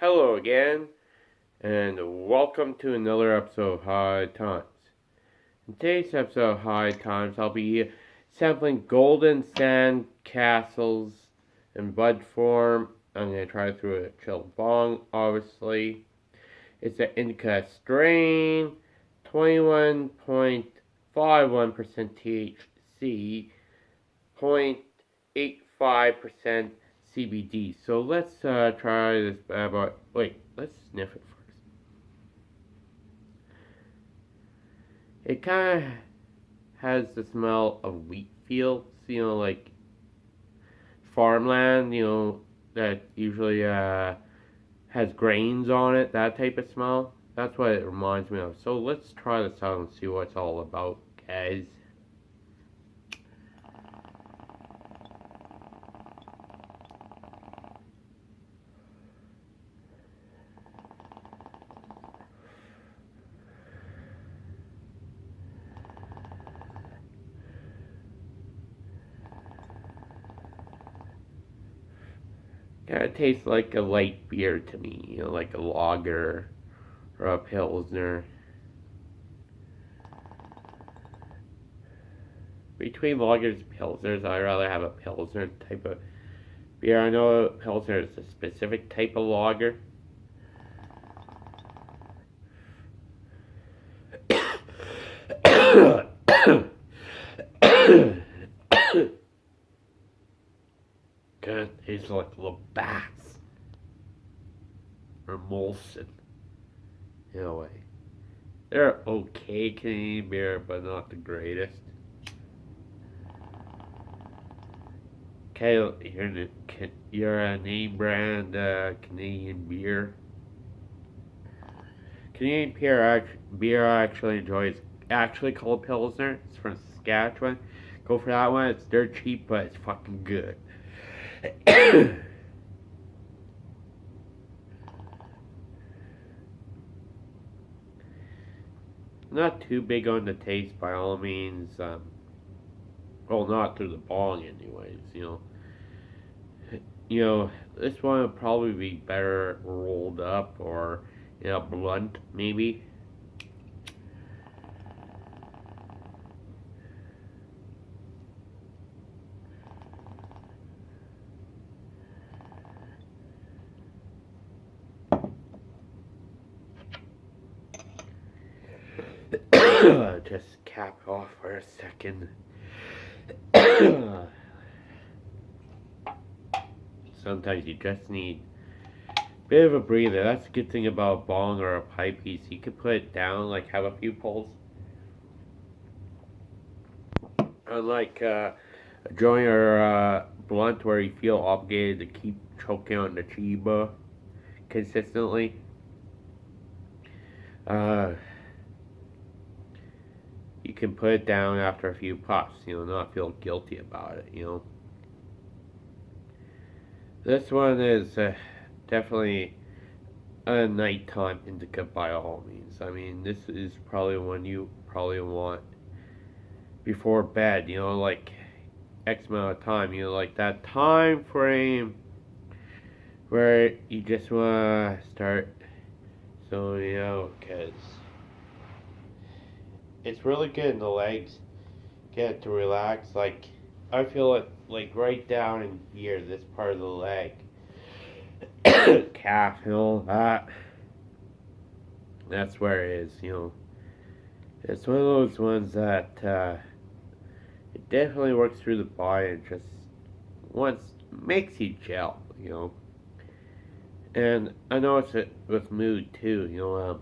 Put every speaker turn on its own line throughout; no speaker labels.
Hello again, and welcome to another episode of High Times. In today's episode of High Times, I'll be sampling golden sand castles in bud form. I'm going to try through a chill bong, obviously. It's an indica strain, 21.51% THC, 0.85% CBD. So let's uh, try this bad boy. Wait, let's sniff it first. It kind of has the smell of wheat fields, you know, like farmland, you know, that usually uh, has grains on it, that type of smell. That's what it reminds me of. So let's try this out and see what it's all about, guys. Kind of tastes like a light beer to me, you know, like a lager or a pilsner. Between lagers and pilsners, I'd rather have a pilsner type of beer. I know pilsner is a specific type of lager. Kind he's like Labatt's or Molson in a way. They're okay Canadian beer, but not the greatest. Okay, you're, you're a name brand uh, Canadian beer. Canadian beer, beer I actually enjoy is actually called Pilsner. It's from Saskatchewan. Go for that one. It's dirt cheap, but it's fucking good. Not too big on the taste by all means. Um, well, not through the bong, anyways. You know, you know, this one would probably be better rolled up or you know blunt, maybe. just cap off for a second. Sometimes you just need a bit of a breather. That's a good thing about a bong or a pipe piece. You can put it down, like have a few pulls. Unlike uh, a joint or a blunt where you feel obligated to keep choking on the chiba consistently. Uh, can put it down after a few puffs, you know, not feel guilty about it, you know. This one is uh, definitely a nighttime indica by all means. I mean, this is probably one you probably want before bed, you know, like X amount of time, you know, like that time frame where you just want to start you know, because it's really good in the legs. Get to relax. Like I feel it like right down in here, this part of the leg, calf, and all that. That's where it is. You know, it's one of those ones that uh, it definitely works through the body and just once makes you gel. You know. And I know it's with mood too, you know, um,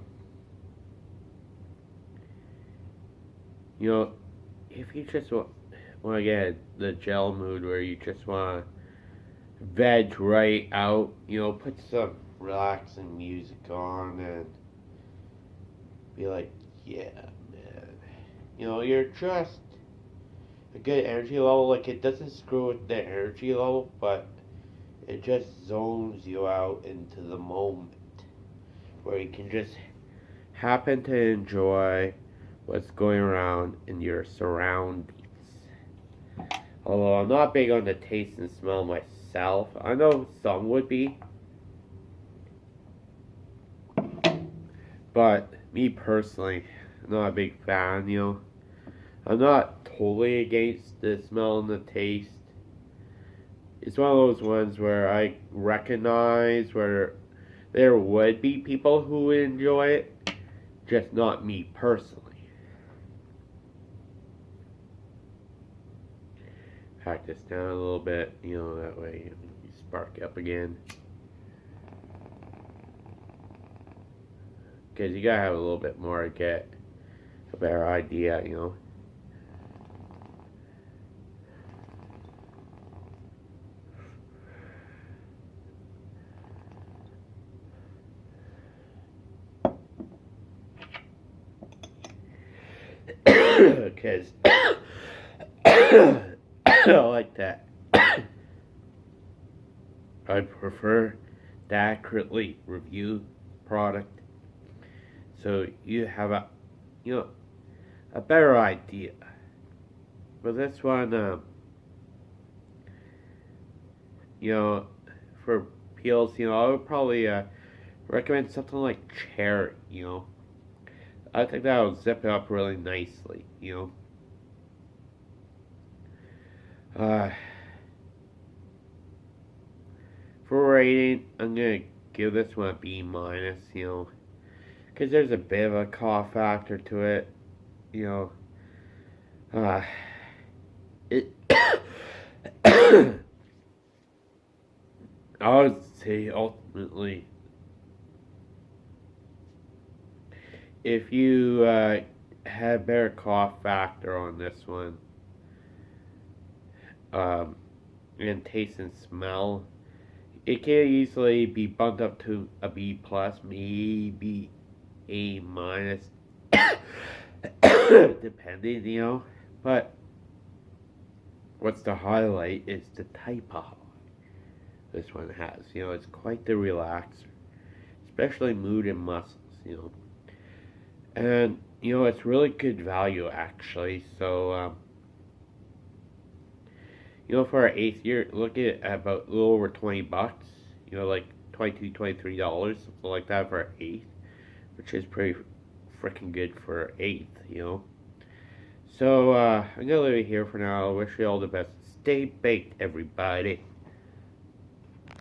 you know, if you just want, want to get the gel mood where you just want to veg right out, you know, put some relaxing music on and be like, yeah, man. You know, you're just a good energy level. Like, it doesn't screw with the energy level, but it just zones you out into the moment where you can just happen to enjoy what's going around in your surroundings. Although I'm not big on the taste and smell myself, I know some would be. But me personally, I'm not a big fan, you know. I'm not totally against the smell and the taste. It's one of those ones where I recognize where there would be people who enjoy it, just not me personally. Pack this down a little bit, you know, that way you spark up again. Because you gotta have a little bit more to get a better idea, you know. Because I like that. I prefer to accurately review product so you have a you know a better idea. But this one, um, you know, for peels, you know, I would probably uh, recommend something like cherry. You know, I think that'll zip it up really nicely. You know. Uh, for rating, I'm gonna give this one a B minus. You know because there's a bit of a cough factor to it. You know, uh, it. I would say ultimately, if you uh, had better cough factor on this one, um, and taste and smell, it can easily be bumped up to a B plus, maybe a minus, depending, you know. But what's the highlight is the type of this one has. You know, it's quite the relaxer, especially mood and muscles. You know, and you know it's really good value actually. So. Um, you know, for our eighth year, look at about a little over 20 bucks, you know, like 22 $23, something like that for our eighth which is pretty freaking good for eighth, you know. So uh, I'm gonna leave it here for now. I wish you all the best. Stay baked, everybody.